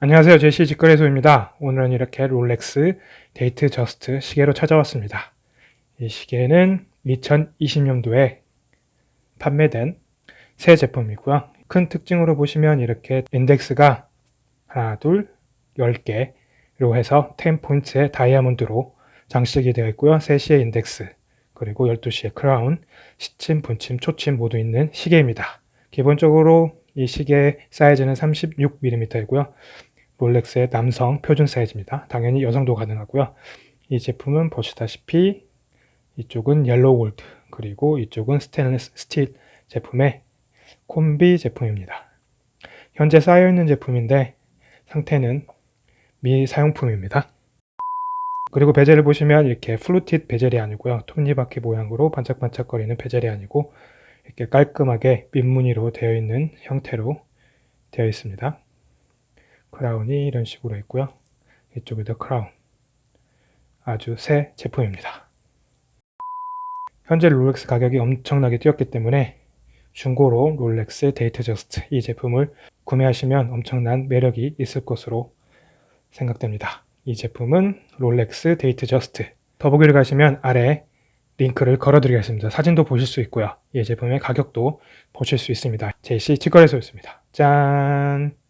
안녕하세요. 제시 직거래소입니다. 오늘은 이렇게 롤렉스 데이트 저스트 시계로 찾아왔습니다. 이 시계는 2020년도에 판매된 새 제품이고요. 큰 특징으로 보시면 이렇게 인덱스가 하나, 둘, 10개로 해서 10포인트의 다이아몬드로 장식이 되어 있고요. 3시의 인덱스, 그리고 12시의 크라운, 시침, 분침, 초침 모두 있는 시계입니다. 기본적으로 이 시계 사이즈는 36mm이고요. 롤렉스의 남성 표준 사이즈입니다. 당연히 여성도 가능하고요. 이 제품은 보시다시피 이쪽은 옐로우 골드 그리고 이쪽은 스테인리스 스틸 제품의 콤비 제품입니다. 현재 쌓여있는 제품인데 상태는 미사용품입니다. 그리고 bezel을 보시면 이렇게 fluted bezel이 아니고요. 톱니바퀴 모양으로 반짝반짝거리는 bezel이 아니고 이렇게 깔끔하게 민무늬로 되어 있는 형태로 되어 있습니다. 크라운이 이런 식으로 있고요. 이쪽에도 크라운. 아주 새 제품입니다. 현재 롤렉스 가격이 엄청나게 뛰었기 때문에 중고로 롤렉스 데이트 저스트 이 제품을 구매하시면 엄청난 매력이 있을 것으로 생각됩니다. 이 제품은 롤렉스 데이트 저스트 더보기를 가시면 아래 링크를 걸어드리겠습니다. 사진도 보실 수 있고요. 이 제품의 가격도 보실 수 있습니다. JC 직거래소였습니다. 짠!